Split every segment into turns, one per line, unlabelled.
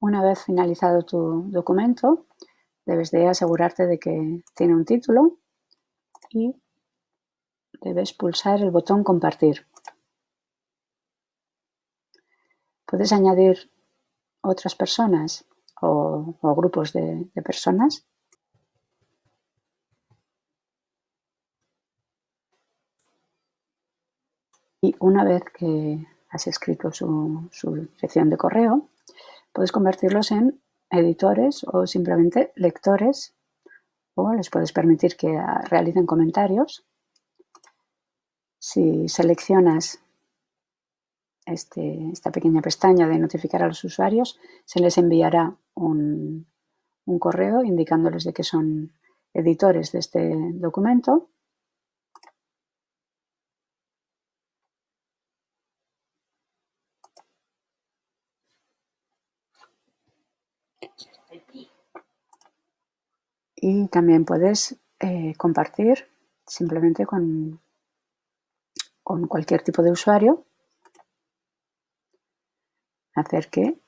Una vez finalizado tu documento, debes de asegurarte de que tiene un título y debes pulsar el botón compartir. Puedes añadir otras personas o, grupos de, personas. Y una vez que has escrito su, su dirección de correo, puedes convertirlos en editores o simplemente lectores o les puedes permitir que realicen comentarios. Si seleccionas este, esta pequeña pestaña de notificar a los usuarios, se les enviará un, un correo indicándoles de que son editores de este documento y también puedes eh, compartir simplemente con, con cualquier tipo de usuario hacer que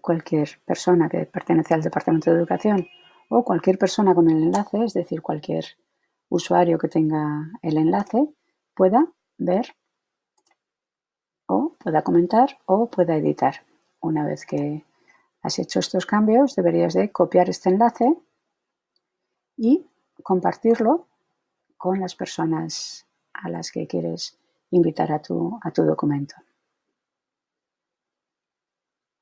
cualquier persona que pertenece al Departamento de Educación o cualquier persona con el enlace, es decir, cualquier usuario que tenga el enlace, pueda ver o pueda comentar o pueda editar. Una vez que has hecho estos cambios, deberías de copiar este enlace y compartirlo con las personas a las que quieres invitar a tu, a tu documento.